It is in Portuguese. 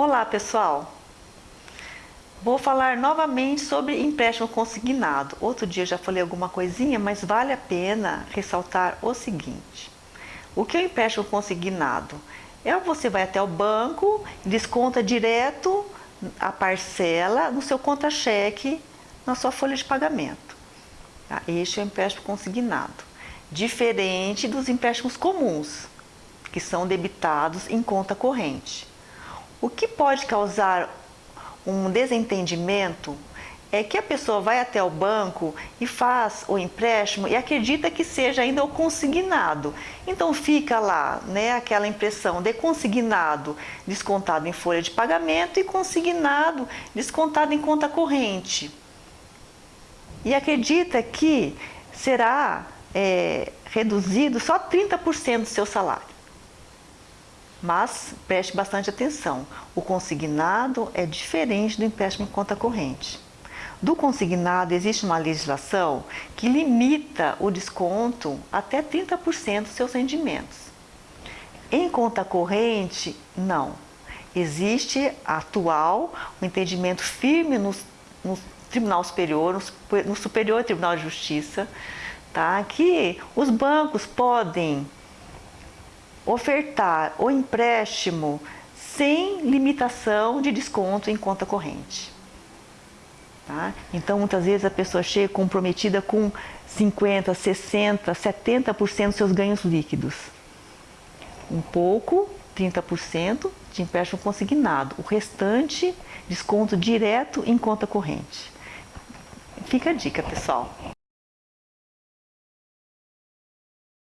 Olá pessoal, vou falar novamente sobre empréstimo consignado. Outro dia já falei alguma coisinha, mas vale a pena ressaltar o seguinte. O que é o empréstimo consignado? É você vai até o banco, desconta direto a parcela no seu contra-cheque, na sua folha de pagamento. Tá? Este é o empréstimo consignado. Diferente dos empréstimos comuns, que são debitados em conta corrente. O que pode causar um desentendimento é que a pessoa vai até o banco e faz o empréstimo e acredita que seja ainda o consignado. Então fica lá, né, aquela impressão de consignado descontado em folha de pagamento e consignado descontado em conta corrente. E acredita que será é, reduzido só 30% do seu salário. Mas preste bastante atenção, o consignado é diferente do empréstimo em conta corrente. Do consignado existe uma legislação que limita o desconto até 30% dos seus rendimentos. Em conta corrente, não. Existe atual um entendimento firme no, no Tribunal Superior, no, no Superior Tribunal de Justiça, tá? que os bancos podem ofertar o empréstimo sem limitação de desconto em conta corrente. Tá? Então, muitas vezes a pessoa chega comprometida com 50%, 60%, 70% dos seus ganhos líquidos. Um pouco, 30% de empréstimo consignado. O restante, desconto direto em conta corrente. Fica a dica, pessoal.